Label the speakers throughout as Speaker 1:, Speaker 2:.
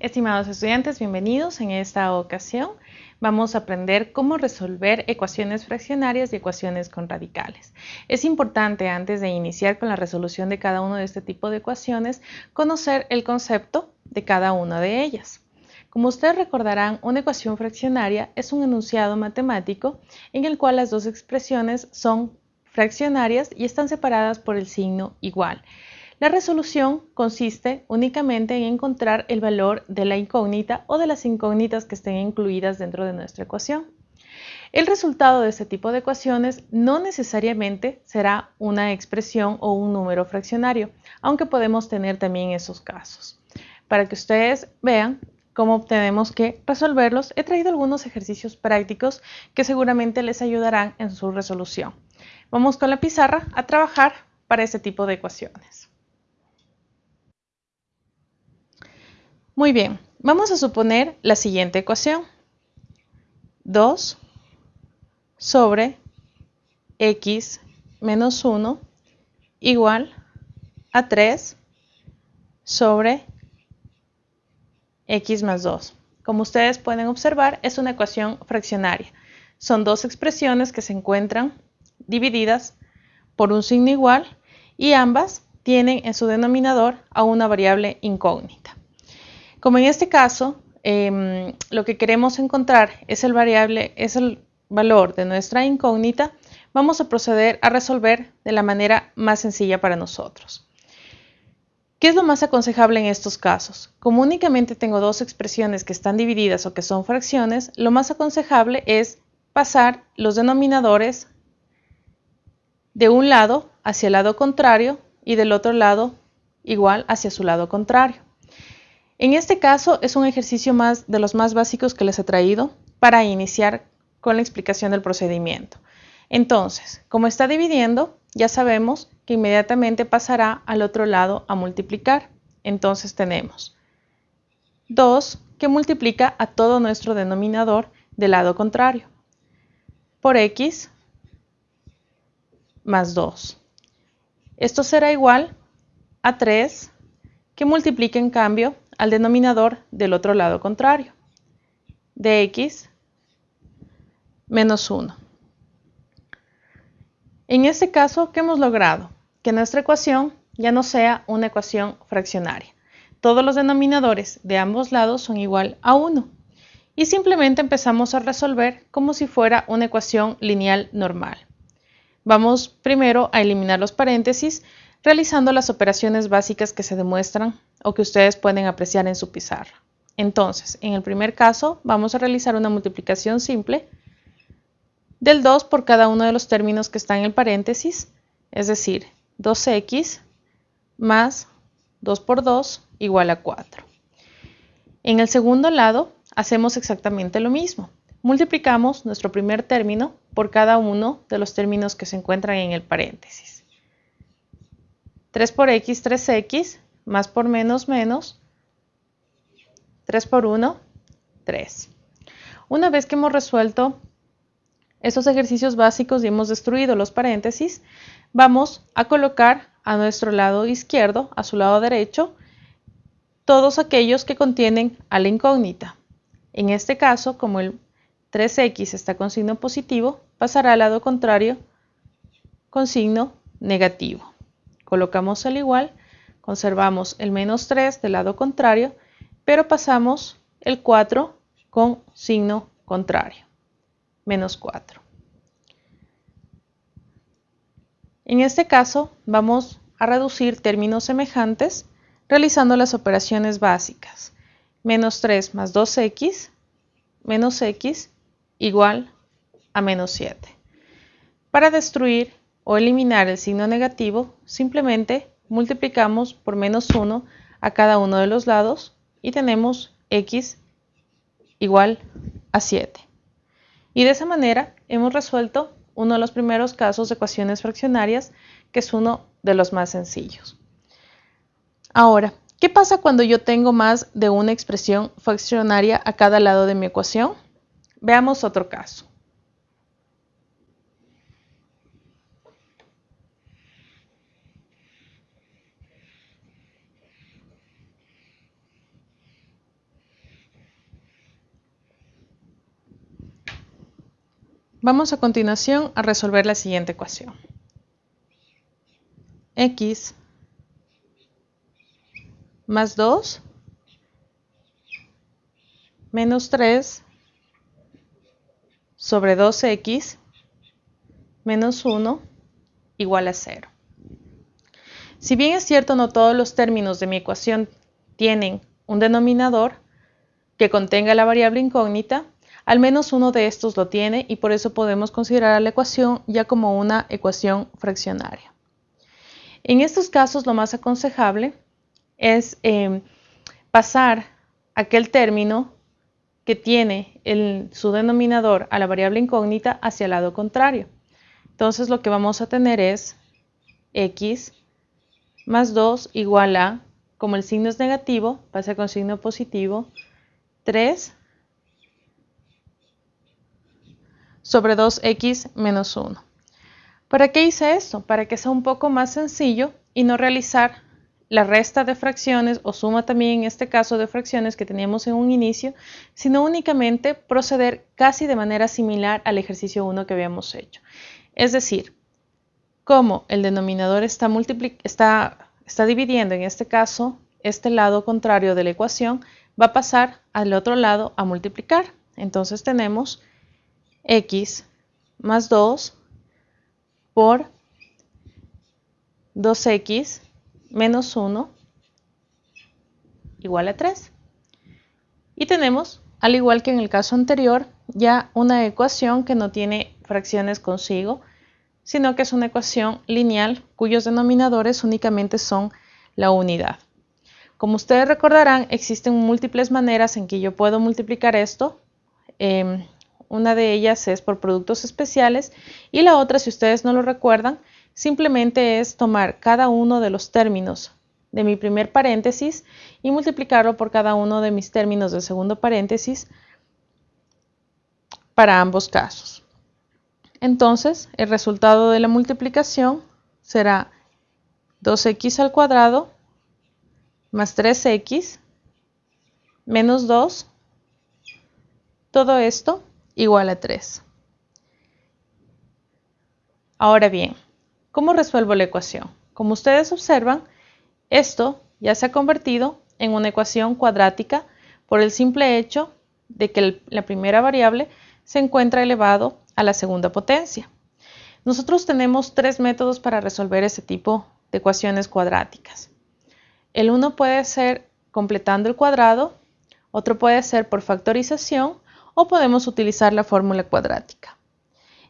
Speaker 1: Estimados estudiantes, bienvenidos. En esta ocasión vamos a aprender cómo resolver ecuaciones fraccionarias y ecuaciones con radicales. Es importante antes de iniciar con la resolución de cada uno de este tipo de ecuaciones conocer el concepto de cada una de ellas. Como ustedes recordarán, una ecuación fraccionaria es un enunciado matemático en el cual las dos expresiones son fraccionarias y están separadas por el signo igual. La resolución consiste únicamente en encontrar el valor de la incógnita o de las incógnitas que estén incluidas dentro de nuestra ecuación. El resultado de este tipo de ecuaciones no necesariamente será una expresión o un número fraccionario, aunque podemos tener también esos casos. Para que ustedes vean cómo tenemos que resolverlos, he traído algunos ejercicios prácticos que seguramente les ayudarán en su resolución. Vamos con la pizarra a trabajar para este tipo de ecuaciones. Muy bien, vamos a suponer la siguiente ecuación. 2 sobre x menos 1 igual a 3 sobre x más 2. Como ustedes pueden observar, es una ecuación fraccionaria. Son dos expresiones que se encuentran divididas por un signo igual y ambas tienen en su denominador a una variable incógnita. Como en este caso, em, lo que queremos encontrar es el variable, es el valor de nuestra incógnita, vamos a proceder a resolver de la manera más sencilla para nosotros. ¿Qué es lo más aconsejable en estos casos? Como únicamente tengo dos expresiones que están divididas o que son fracciones, lo más aconsejable es pasar los denominadores de un lado hacia el lado contrario y del otro lado igual hacia su lado contrario. En este caso es un ejercicio más de los más básicos que les he traído para iniciar con la explicación del procedimiento. Entonces, como está dividiendo, ya sabemos que inmediatamente pasará al otro lado a multiplicar. Entonces tenemos 2 que multiplica a todo nuestro denominador del lado contrario por x más 2. Esto será igual a 3 que multiplica en cambio al denominador del otro lado contrario, de x menos 1. En este caso, ¿qué hemos logrado? Que nuestra ecuación ya no sea una ecuación fraccionaria. Todos los denominadores de ambos lados son igual a 1. Y simplemente empezamos a resolver como si fuera una ecuación lineal normal. Vamos primero a eliminar los paréntesis realizando las operaciones básicas que se demuestran o que ustedes pueden apreciar en su pizarra. Entonces, en el primer caso, vamos a realizar una multiplicación simple del 2 por cada uno de los términos que están en el paréntesis, es decir, 2x más 2 por 2 igual a 4. En el segundo lado, hacemos exactamente lo mismo. Multiplicamos nuestro primer término por cada uno de los términos que se encuentran en el paréntesis. 3 por x, 3x, más por menos, menos, 3 por 1, 3. Una vez que hemos resuelto estos ejercicios básicos y hemos destruido los paréntesis, vamos a colocar a nuestro lado izquierdo, a su lado derecho, todos aquellos que contienen a la incógnita. En este caso, como el 3x está con signo positivo, pasará al lado contrario con signo negativo. Colocamos el igual, conservamos el menos 3 del lado contrario, pero pasamos el 4 con signo contrario, menos 4. En este caso vamos a reducir términos semejantes realizando las operaciones básicas. Menos 3 más 2x menos x igual a menos 7. Para destruir o eliminar el signo negativo, simplemente multiplicamos por menos 1 a cada uno de los lados y tenemos x igual a 7. Y de esa manera hemos resuelto uno de los primeros casos de ecuaciones fraccionarias, que es uno de los más sencillos. Ahora, ¿qué pasa cuando yo tengo más de una expresión fraccionaria a cada lado de mi ecuación? Veamos otro caso. Vamos a continuación a resolver la siguiente ecuación. x más 2 menos 3 sobre 2x menos 1 igual a 0. Si bien es cierto no todos los términos de mi ecuación tienen un denominador que contenga la variable incógnita, al menos uno de estos lo tiene y por eso podemos considerar la ecuación ya como una ecuación fraccionaria. En estos casos lo más aconsejable es em, pasar aquel término que tiene su denominador a la variable incógnita hacia el lado contrario. Entonces lo que vamos a tener es x más 2 igual a, como el signo es negativo, pasa con signo positivo, 3 sobre 2x menos 1. ¿Para qué hice esto? Para que sea un poco más sencillo y no realizar la resta de fracciones o suma también en este caso de fracciones que teníamos en un inicio, sino únicamente proceder casi de manera similar al ejercicio 1 que habíamos hecho. Es decir, como el denominador está, está, está dividiendo en este caso este lado contrario de la ecuación, va a pasar al otro lado a multiplicar. Entonces tenemos x más 2 por 2x menos 1 igual a 3. Y tenemos, al igual que en el caso anterior, ya una ecuación que no tiene fracciones consigo, sino que es una ecuación lineal cuyos denominadores únicamente son la unidad. Como ustedes recordarán, existen múltiples maneras en que yo puedo multiplicar esto. Em, una de ellas es por productos especiales y la otra, si ustedes no lo recuerdan, simplemente es tomar cada uno de los términos de mi primer paréntesis y multiplicarlo por cada uno de mis términos del segundo paréntesis para ambos casos. Entonces, el resultado de la multiplicación será 2x al cuadrado más 3x menos 2, todo esto igual a 3. Ahora bien, ¿cómo resuelvo la ecuación? Como ustedes observan, esto ya se ha convertido en una ecuación cuadrática por el simple hecho de que la primera variable se encuentra elevado a la segunda potencia. Nosotros tenemos tres métodos para resolver este tipo de ecuaciones cuadráticas. El uno puede ser completando el cuadrado, otro puede ser por factorización o podemos utilizar la fórmula cuadrática.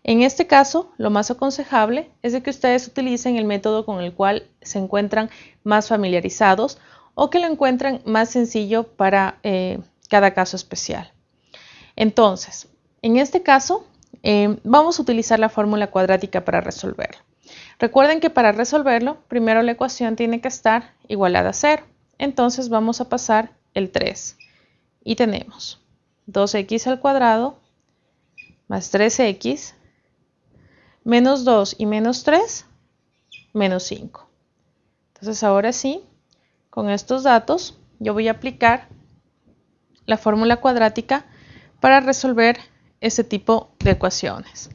Speaker 1: En este caso, lo más aconsejable es que ustedes utilicen el método con el cual se encuentran más familiarizados o que lo encuentren más sencillo para eh, cada caso especial. Entonces, en este caso, eh, vamos a utilizar la fórmula cuadrática para resolverlo. Recuerden que para resolverlo, primero la ecuación tiene que estar igualada a 0. Entonces vamos a pasar el 3 y tenemos 2x al cuadrado más 3x menos 2 y menos 3 menos 5. Entonces ahora sí, con estos datos yo voy a aplicar la fórmula cuadrática para resolver ese tipo de ecuaciones.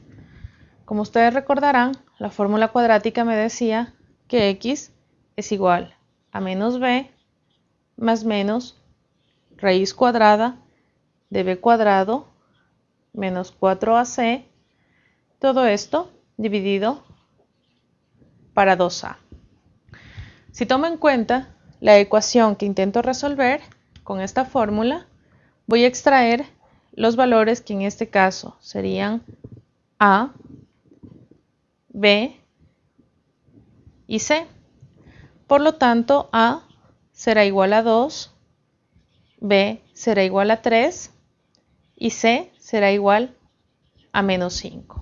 Speaker 1: Como ustedes recordarán, la fórmula cuadrática me decía que x es igual a menos b más menos raíz cuadrada de b cuadrado menos 4ac, todo esto dividido para 2a. Si tomo en cuenta la ecuación que intento resolver con esta fórmula, voy a extraer los valores que en este caso serían a, b y c. Por lo tanto, a será igual a 2, b será igual a 3 y C será igual a menos 5.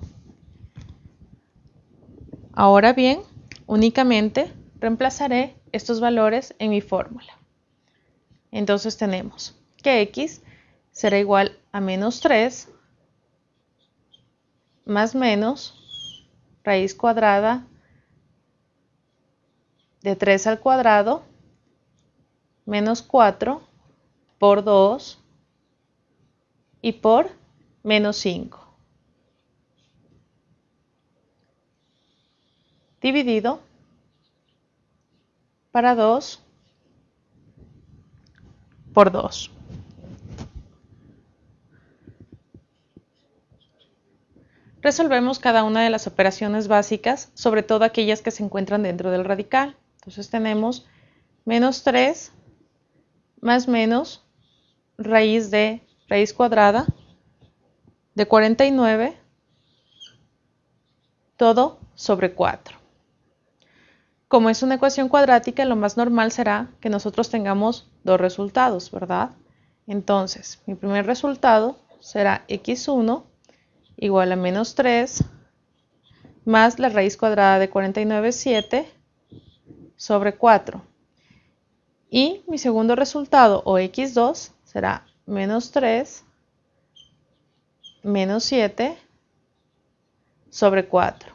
Speaker 1: Ahora bien, únicamente reemplazaré estos valores en mi fórmula. Entonces tenemos que x será igual a menos 3 más menos raíz cuadrada de 3 al cuadrado menos 4 por 2 y por menos 5. Dividido para 2 por 2. Resolvemos cada una de las operaciones básicas, sobre todo aquellas que se encuentran dentro del radical. Entonces tenemos menos 3 más menos raíz de raíz cuadrada de 49 todo sobre 4. Como es una ecuación cuadrática, lo más normal será que nosotros tengamos dos resultados, ¿verdad? Entonces, mi primer resultado será x1 igual a menos 3 más la raíz cuadrada de 49, 7 sobre 4. Y mi segundo resultado, o x2, será menos 3 menos 7 sobre 4.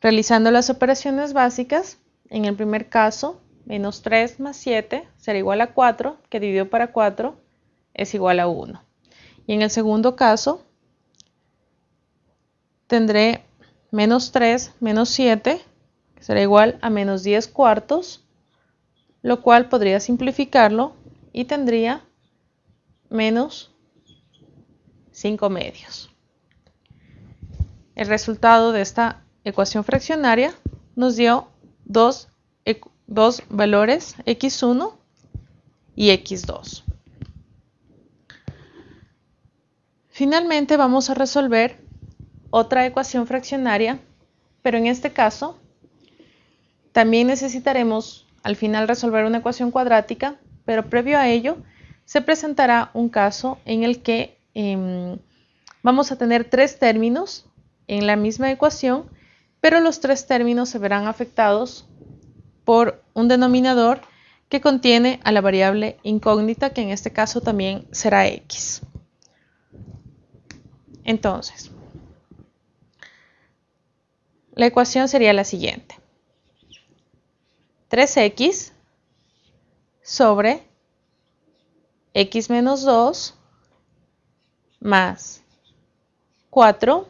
Speaker 1: Realizando las operaciones básicas, en el primer caso, menos 3 más 7 será igual a 4, que dividido para 4 es igual a 1. Y en el segundo caso, tendré menos 3 menos 7, que será igual a menos 10 cuartos, lo cual podría simplificarlo y tendría menos 5 medios. El resultado de esta ecuación fraccionaria nos dio dos, dos valores x1 y x2. Finalmente vamos a resolver otra ecuación fraccionaria, pero en este caso también necesitaremos al final resolver una ecuación cuadrática, pero previo a ello se presentará un caso en el que em, vamos a tener tres términos en la misma ecuación, pero los tres términos se verán afectados por un denominador que contiene a la variable incógnita, que en este caso también será x. Entonces, la ecuación sería la siguiente. 3x sobre x menos 2 más 4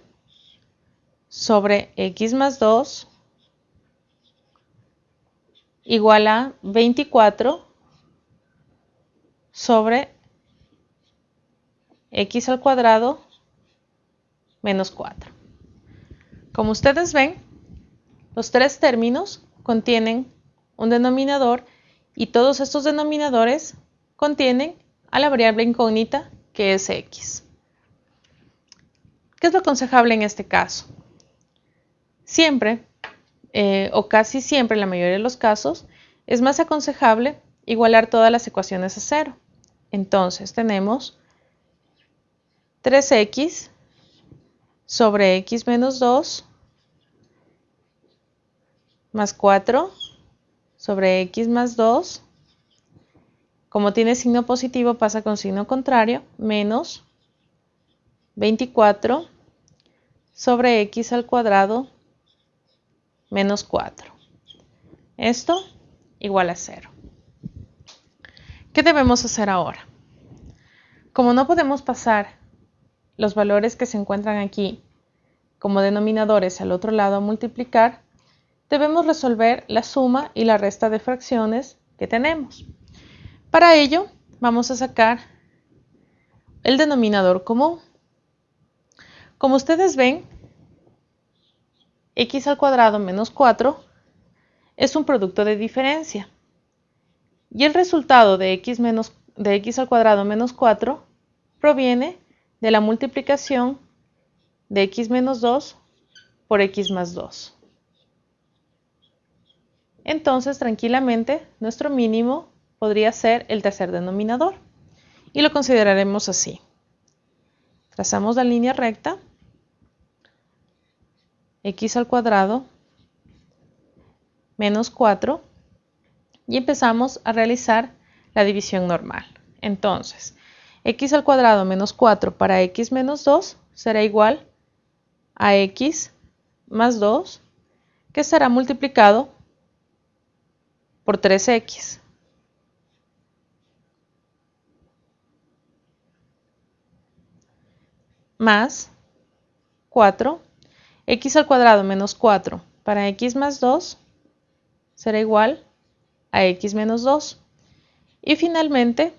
Speaker 1: sobre x más 2 igual a 24 sobre x al cuadrado menos 4. Como ustedes ven, los tres términos contienen un denominador y todos estos denominadores contienen a la variable incógnita que es x. ¿Qué es lo aconsejable en este caso? Siempre, eh, o casi siempre, en la mayoría de los casos, es más aconsejable igualar todas las ecuaciones a cero. Entonces tenemos 3x sobre x menos 2 más 4 sobre x más 2. Como tiene signo positivo pasa con signo contrario, menos 24 sobre x al cuadrado menos 4. Esto igual a 0. ¿Qué debemos hacer ahora? Como no podemos pasar los valores que se encuentran aquí como denominadores al otro lado a multiplicar, debemos resolver la suma y la resta de fracciones que tenemos. Para ello, vamos a sacar el denominador común. Como ustedes ven, x al cuadrado menos 4 es un producto de diferencia. Y el resultado de x, menos, de x al cuadrado menos 4 proviene de la multiplicación de x menos 2 por x más 2. Entonces, tranquilamente, nuestro mínimo podría ser el tercer denominador. Y lo consideraremos así. Trazamos la línea recta x al cuadrado menos 4 y empezamos a realizar la división normal. Entonces, x al cuadrado menos 4 para x menos 2 será igual a x más 2 que estará multiplicado por 3x. Más 4 x al cuadrado menos 4 para x más 2 será igual a x menos 2. Y finalmente,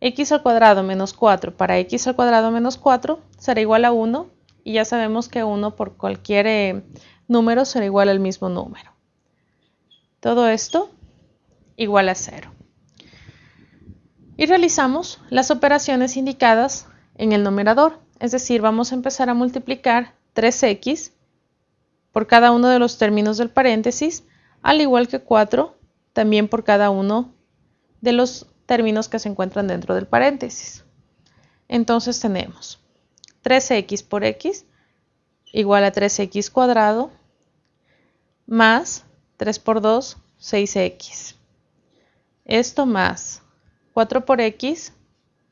Speaker 1: x al cuadrado menos 4 para x al cuadrado menos 4 será igual a 1 y ya sabemos que 1 por cualquier eh, número será igual al mismo número. Todo esto igual a 0. Y realizamos las operaciones indicadas en el numerador, es decir, vamos a empezar a multiplicar 3x por cada uno de los términos del paréntesis, al igual que 4 también por cada uno de los términos que se encuentran dentro del paréntesis. Entonces tenemos 3x por x igual a 3x cuadrado más 3 por 2, 6x. Esto más 4 por x,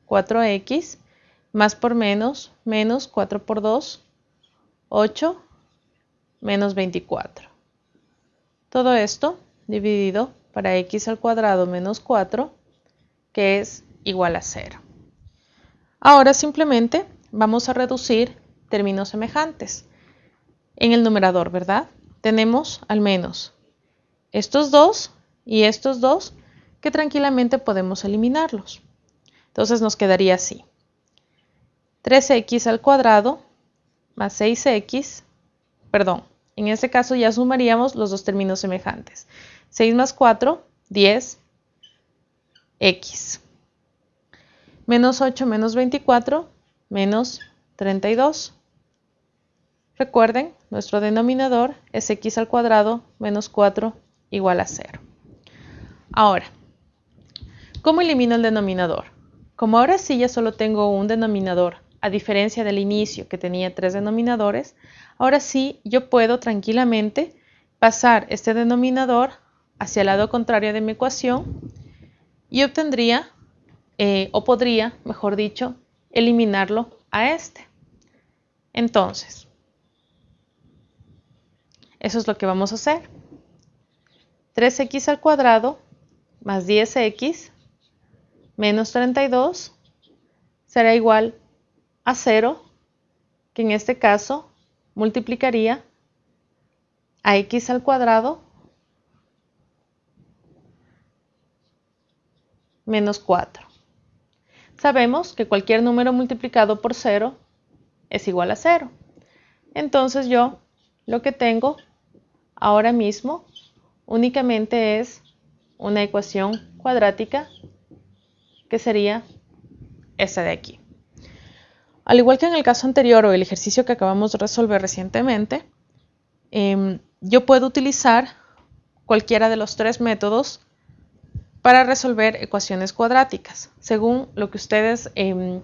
Speaker 1: 4x, más por menos, menos 4 por 2, 8, menos 24. Todo esto dividido para x al cuadrado menos 4 que es igual a 0. Ahora simplemente vamos a reducir términos semejantes. En el numerador, ¿verdad? Tenemos al menos estos dos y estos dos que tranquilamente podemos eliminarlos. Entonces nos quedaría así. 3x al cuadrado más 6x, perdón, en este caso ya sumaríamos los dos términos semejantes. 6 más 4, 10, x. Menos 8 menos 24, menos 32. Recuerden, nuestro denominador es x al cuadrado menos 4 igual a 0. Ahora, ¿cómo elimino el denominador? Como ahora sí ya solo tengo un denominador, a diferencia del inicio que tenía tres denominadores, ahora sí yo puedo tranquilamente pasar este denominador hacia el lado contrario de mi ecuación y obtendría, eh, o podría, mejor dicho, eliminarlo a este. Entonces, eso es lo que vamos a hacer. 3x al cuadrado más 10x menos 32 será igual a 0, que en este caso multiplicaría a x al cuadrado menos 4. Sabemos que cualquier número multiplicado por 0 es igual a 0. Entonces yo lo que tengo ahora mismo únicamente es una ecuación cuadrática que sería esta de aquí. Al igual que en el caso anterior o el ejercicio que acabamos de resolver recientemente, em, yo puedo utilizar cualquiera de los tres métodos para resolver ecuaciones cuadráticas, según lo que ustedes eh,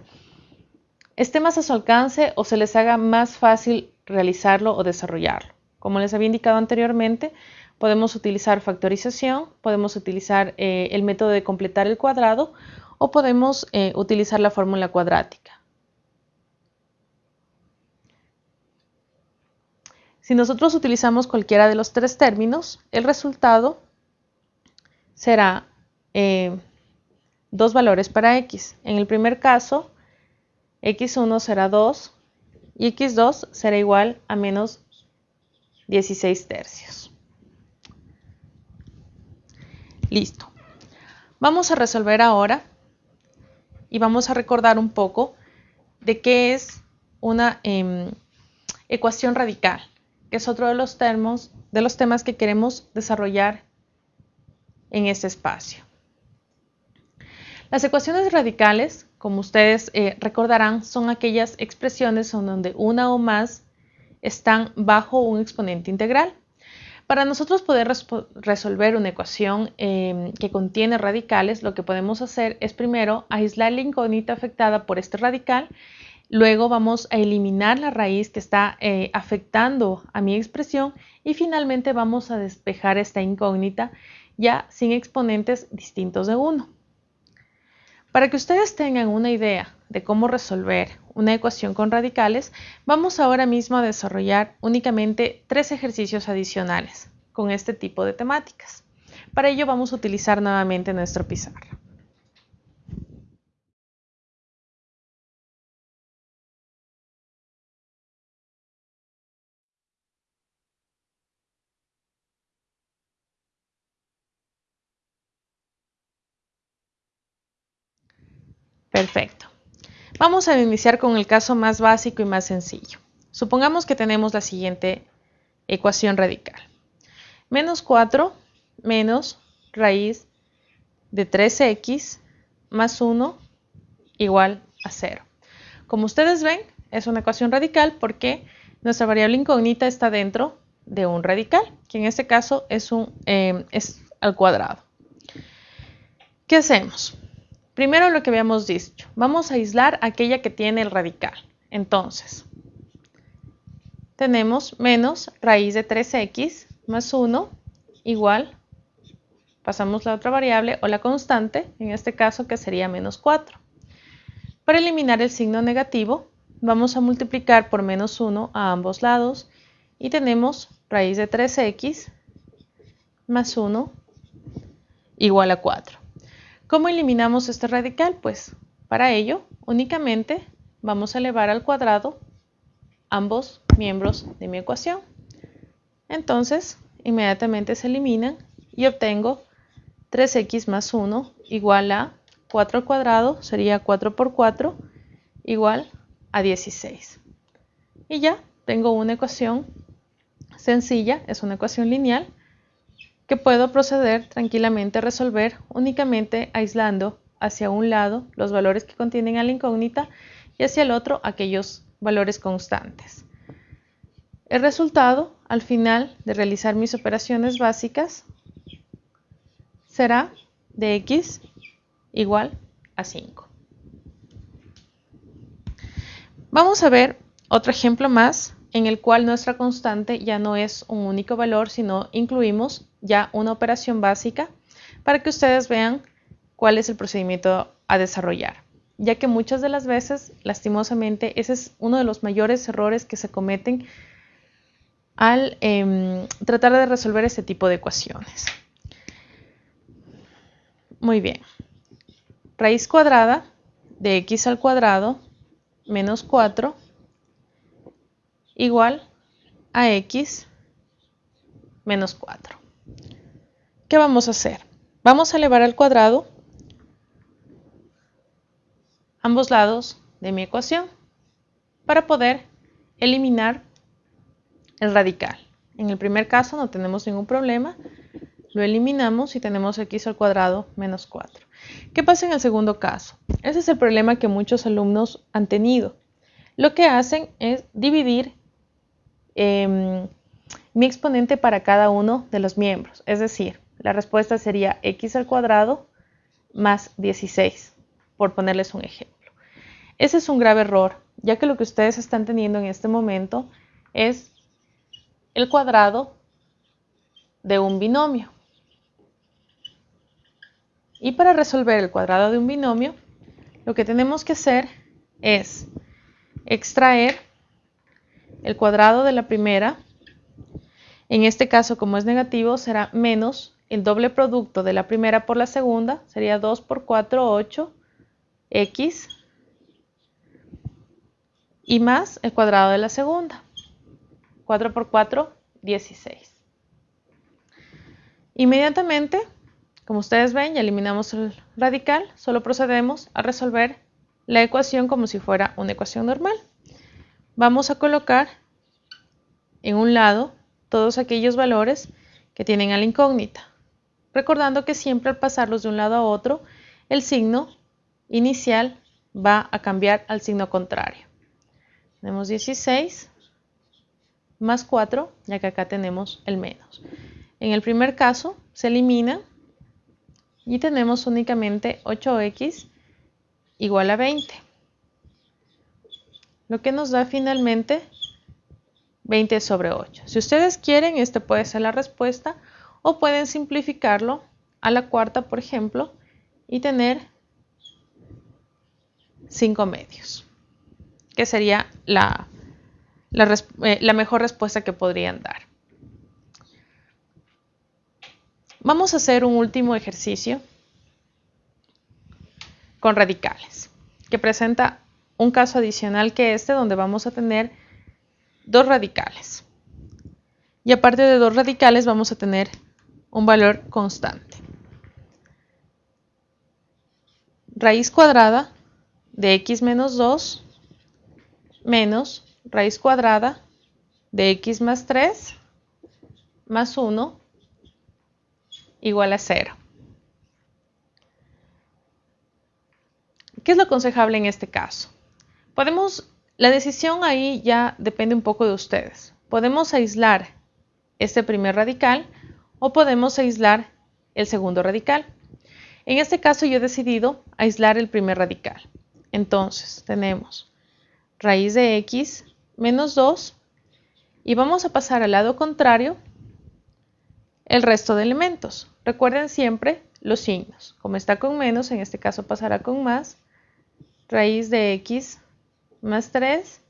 Speaker 1: esté más a su alcance o se les haga más fácil realizarlo o desarrollarlo. Como les había indicado anteriormente, podemos utilizar factorización, podemos utilizar eh, el método de completar el cuadrado o podemos eh, utilizar la fórmula cuadrática. Si nosotros utilizamos cualquiera de los tres términos, el resultado será eh, dos valores para x. En el primer caso, x1 será 2 y x2 será igual a menos 16 tercios. Listo. Vamos a resolver ahora y vamos a recordar un poco de qué es una em, ecuación radical, que es otro de los, termos, de los temas que queremos desarrollar en este espacio. Las ecuaciones radicales, como ustedes eh, recordarán, son aquellas expresiones en donde una o más están bajo un exponente integral. Para nosotros poder resolver una ecuación em, que contiene radicales, lo que podemos hacer es primero aislar la incógnita afectada por este radical, luego vamos a eliminar la raíz que está eh, afectando a mi expresión y finalmente vamos a despejar esta incógnita ya sin exponentes distintos de 1. Para que ustedes tengan una idea de cómo resolver una ecuación con radicales, vamos ahora mismo a desarrollar únicamente tres ejercicios adicionales con este tipo de temáticas. Para ello vamos a utilizar nuevamente nuestro pizarra. Perfecto. Vamos a iniciar con el caso más básico y más sencillo. Supongamos que tenemos la siguiente ecuación radical. Menos 4 menos raíz de 3x más 1 igual a 0. Como ustedes ven, es una ecuación radical porque nuestra variable incógnita está dentro de un radical, que en este caso es, un, eh, es al cuadrado. ¿Qué hacemos? Primero lo que habíamos dicho, vamos a aislar aquella que tiene el radical. Entonces, tenemos menos raíz de 3x más 1 igual, pasamos la otra variable o la constante, en este caso que sería menos 4. Para eliminar el signo negativo, vamos a multiplicar por menos 1 a ambos lados y tenemos raíz de 3x más 1 igual a 4. ¿Cómo eliminamos este radical? Pues para ello únicamente vamos a elevar al cuadrado ambos miembros de mi ecuación. Entonces, inmediatamente se eliminan y obtengo 3x más 1 igual a 4 al cuadrado, sería 4 por 4, igual a 16. Y ya tengo una ecuación sencilla, es una ecuación lineal, que puedo proceder tranquilamente a resolver únicamente aislando hacia un lado los valores que contienen a la incógnita y hacia el otro aquellos valores constantes. El resultado, al final de realizar mis operaciones básicas, será de x igual a 5. Vamos a ver otro ejemplo más en el cual nuestra constante ya no es un único valor, sino incluimos ya una operación básica para que ustedes vean cuál es el procedimiento a desarrollar, ya que muchas de las veces, lastimosamente, ese es uno de los mayores errores que se cometen al em, tratar de resolver este tipo de ecuaciones. Muy bien. Raíz cuadrada de x al cuadrado menos 4 igual a x menos 4. ¿Qué vamos a hacer? Vamos a elevar al cuadrado ambos lados de mi ecuación para poder eliminar el radical. En el primer caso no tenemos ningún problema, lo eliminamos y tenemos x al cuadrado menos 4. ¿Qué pasa en el segundo caso? Ese es el problema que muchos alumnos han tenido. Lo que hacen es dividir em, mi exponente para cada uno de los miembros. Es decir, la respuesta sería x al cuadrado más 16, por ponerles un ejemplo. Ese es un grave error, ya que lo que ustedes están teniendo en este momento es el cuadrado de un binomio. Y para resolver el cuadrado de un binomio, lo que tenemos que hacer es extraer el cuadrado de la primera. En este caso, como es negativo, será menos el doble producto de la primera por la segunda. Sería 2 por 4, 8, x. Y más el cuadrado de la segunda. 4 por 4, 16. Inmediatamente, como ustedes ven, ya eliminamos el radical, solo procedemos a resolver la ecuación como si fuera una ecuación normal. Vamos a colocar en un lado todos aquellos valores que tienen a la incógnita, recordando que siempre al pasarlos de un lado a otro, el signo inicial va a cambiar al signo contrario. Tenemos 16 más 4, ya que acá tenemos el menos. En el primer caso se elimina y tenemos únicamente 8x igual a 20. Lo que nos da finalmente 20 sobre 8. Si ustedes quieren, esta puede ser la respuesta o pueden simplificarlo a la cuarta, por ejemplo, y tener 5 medios, que sería la eh, la, mejor respuesta que podrían dar. Vamos a hacer un último ejercicio con radicales, que presenta un caso adicional que este, donde vamos a tener dos radicales. Y aparte de dos radicales vamos a tener un valor constante. Raíz cuadrada de x menos 2 menos raíz cuadrada de x más 3 más 1 igual a 0. ¿Qué es lo aconsejable en este caso? Podemos, la decisión ahí ya depende un poco de ustedes. Podemos aislar este primer radical o podemos aislar el segundo radical. En este caso yo he decidido aislar el primer radical. Entonces tenemos raíz de x menos 2 y vamos a pasar al lado contrario el resto de elementos. Recuerden siempre los signos. Como está con menos, en este caso pasará con más. Raíz de x más 3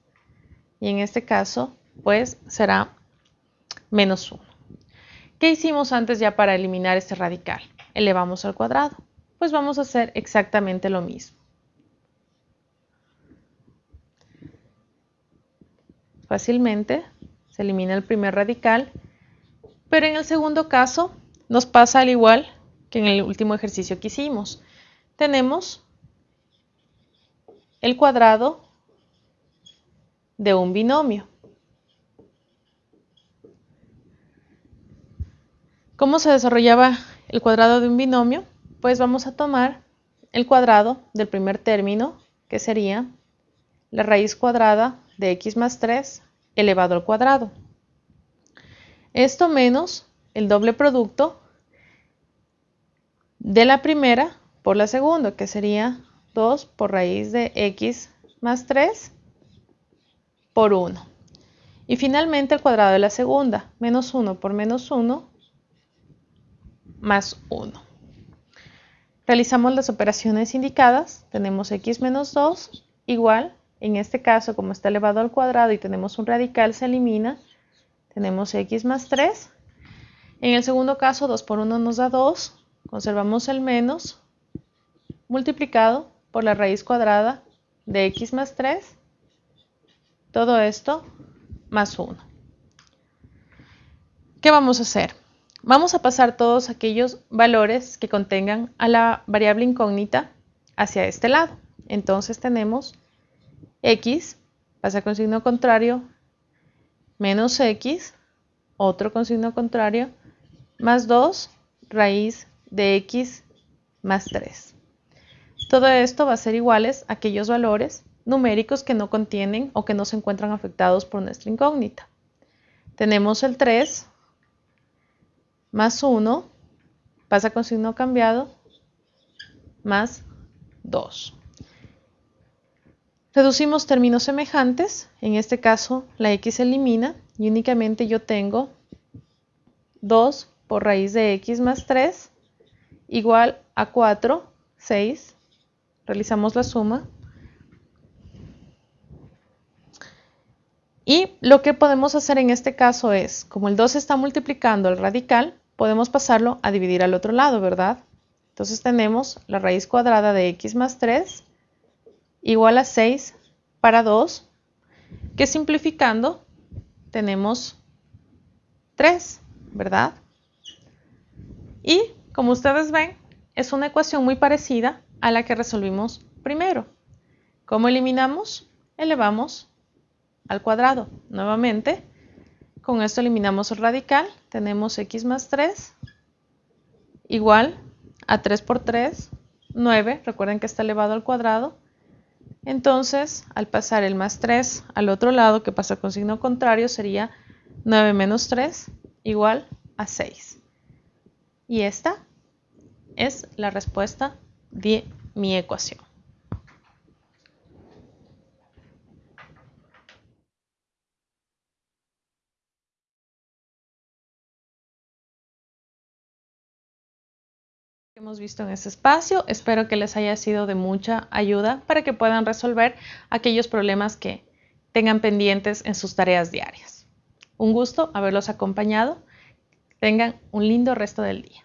Speaker 1: y en este caso pues será menos 1. ¿Qué hicimos antes ya para eliminar este radical? Elevamos al cuadrado. Pues vamos a hacer exactamente lo mismo. Fácilmente se elimina el primer radical, pero en el segundo caso nos pasa al igual que en el último ejercicio que hicimos. Tenemos el cuadrado de un binomio. ¿Cómo se desarrollaba el cuadrado de un binomio? Pues vamos a tomar el cuadrado del primer término, que sería la raíz cuadrada de x más 3 elevado al cuadrado. Esto menos el doble producto de la primera por la segunda, que sería 2 por raíz de x más 3 por 1. Y finalmente el cuadrado de la segunda, menos 1 por menos 1 más 1. Realizamos las operaciones indicadas, tenemos x menos 2 igual en este caso, como está elevado al cuadrado y tenemos un radical, se elimina. Tenemos x más 3. En el segundo caso, 2 por 1 nos da 2. Conservamos el menos multiplicado por la raíz cuadrada de x más 3. Todo esto más 1. ¿Qué vamos a hacer? Vamos a pasar todos aquellos valores que contengan a la variable incógnita hacia este lado. Entonces tenemos x pasa con signo contrario, menos x, otro con signo contrario, más 2 raíz de x más 3. Todo esto va a ser iguales a aquellos valores numéricos que no contienen o que no se encuentran afectados por nuestra incógnita. Tenemos el 3 más 1, pasa con signo cambiado, más 2. Reducimos términos semejantes, en este caso la x se elimina y únicamente yo tengo 2 por raíz de x más 3 igual a 4, 6. Realizamos la suma. Y lo que podemos hacer en este caso es, como el 2 está multiplicando el radical, podemos pasarlo a dividir al otro lado, ¿verdad? Entonces tenemos la raíz cuadrada de x más 3 igual a 6 para 2, que simplificando tenemos 3, ¿verdad? Y como ustedes ven, es una ecuación muy parecida a la que resolvimos primero. ¿Cómo eliminamos? Elevamos al cuadrado. Nuevamente, con esto eliminamos el radical. Tenemos x más 3 igual a 3 por 3, 9. Recuerden que está elevado al cuadrado. Entonces, al pasar el más 3 al otro lado, que pasa con signo contrario, sería 9 menos 3 igual a 6. Y esta es la respuesta de mi ecuación. Hemos visto en este espacio. Espero que les haya sido de mucha ayuda para que puedan resolver aquellos problemas que tengan pendientes en sus tareas diarias. Un gusto haberlos acompañado. Tengan un lindo resto del día.